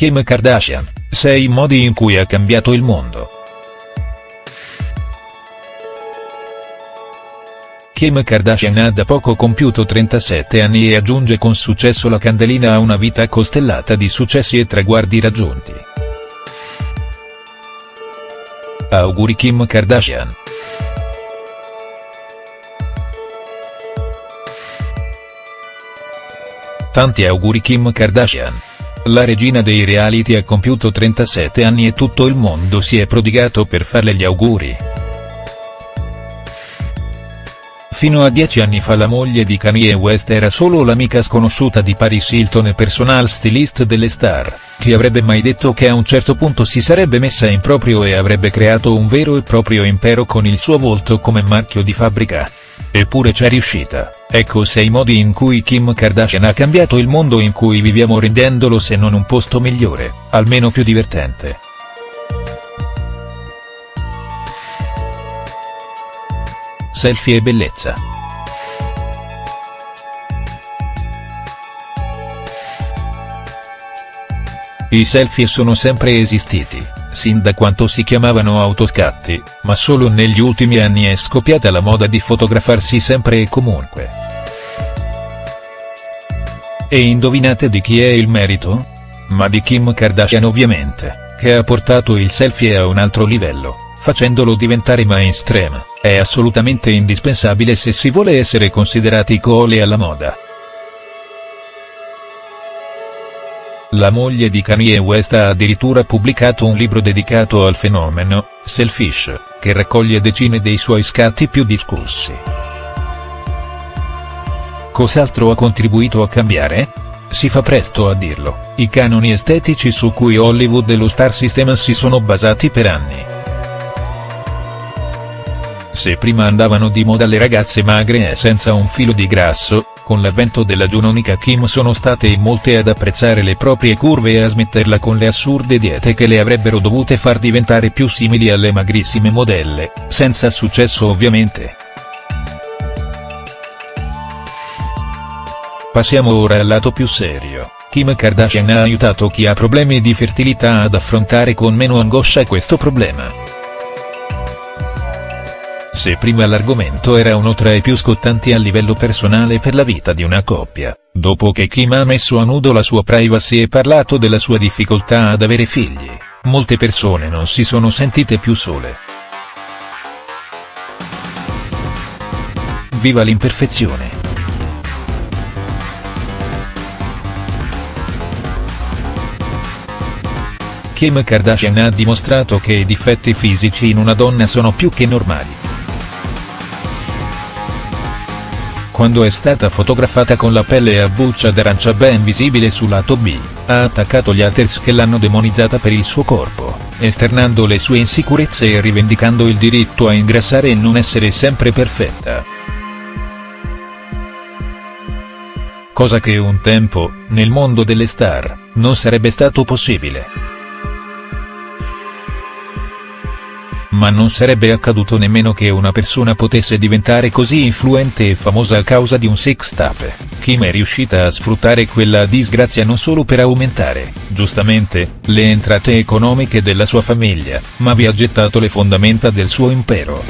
Kim Kardashian, 6 modi in cui ha cambiato il mondo. Kim Kardashian ha da poco compiuto 37 anni e aggiunge con successo la candelina a una vita costellata di successi e traguardi raggiunti. Auguri Kim Kardashian. Tanti auguri Kim Kardashian. La regina dei reality ha compiuto 37 anni e tutto il mondo si è prodigato per farle gli auguri. Fino a dieci anni fa la moglie di Kanye West era solo l'amica sconosciuta di Paris Hilton e personal stylist delle star, chi avrebbe mai detto che a un certo punto si sarebbe messa in proprio e avrebbe creato un vero e proprio impero con il suo volto come marchio di fabbrica. Eppure c'è riuscita, ecco sei modi in cui Kim Kardashian ha cambiato il mondo in cui viviamo rendendolo se non un posto migliore, almeno più divertente. Selfie e bellezza. I selfie sono sempre esistiti, sin da quanto si chiamavano autoscatti, ma solo negli ultimi anni è scoppiata la moda di fotografarsi sempre e comunque. E indovinate di chi è il merito? Ma di Kim Kardashian ovviamente, che ha portato il selfie a un altro livello, facendolo diventare mainstream, è assolutamente indispensabile se si vuole essere considerati coole alla moda. La moglie di Kanye West ha addirittura pubblicato un libro dedicato al fenomeno, Selfish, che raccoglie decine dei suoi scatti più discussi. Cos'altro ha contribuito a cambiare? Si fa presto a dirlo, i canoni estetici su cui Hollywood e lo star system si sono basati per anni. Se prima andavano di moda le ragazze magre e senza un filo di grasso, con l'avvento della giunonica Kim sono state in molte ad apprezzare le proprie curve e a smetterla con le assurde diete che le avrebbero dovute far diventare più simili alle magrissime modelle, senza successo ovviamente. Passiamo ora al lato più serio, Kim Kardashian ha aiutato chi ha problemi di fertilità ad affrontare con meno angoscia questo problema. Se prima l'argomento era uno tra i più scottanti a livello personale per la vita di una coppia, dopo che Kim ha messo a nudo la sua privacy e parlato della sua difficoltà ad avere figli, molte persone non si sono sentite più sole. Viva l'imperfezione! Kim Kardashian ha dimostrato che i difetti fisici in una donna sono più che normali. Quando è stata fotografata con la pelle a buccia d'arancia ben visibile sul lato B, ha attaccato gli haters che l'hanno demonizzata per il suo corpo, esternando le sue insicurezze e rivendicando il diritto a ingrassare e non essere sempre perfetta. Cosa che un tempo, nel mondo delle star, non sarebbe stato possibile. Ma non sarebbe accaduto nemmeno che una persona potesse diventare così influente e famosa a causa di un sex tape. Kim è riuscita a sfruttare quella disgrazia non solo per aumentare, giustamente, le entrate economiche della sua famiglia, ma vi ha gettato le fondamenta del suo impero.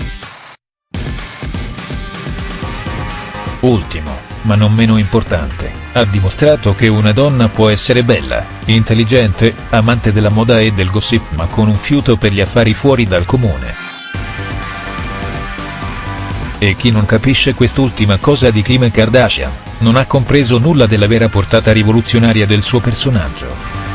Ultimo, ma non meno importante ha dimostrato che una donna può essere bella, intelligente, amante della moda e del gossip ma con un fiuto per gli affari fuori dal comune. E chi non capisce quest'ultima cosa di Kim Kardashian, non ha compreso nulla della vera portata rivoluzionaria del suo personaggio.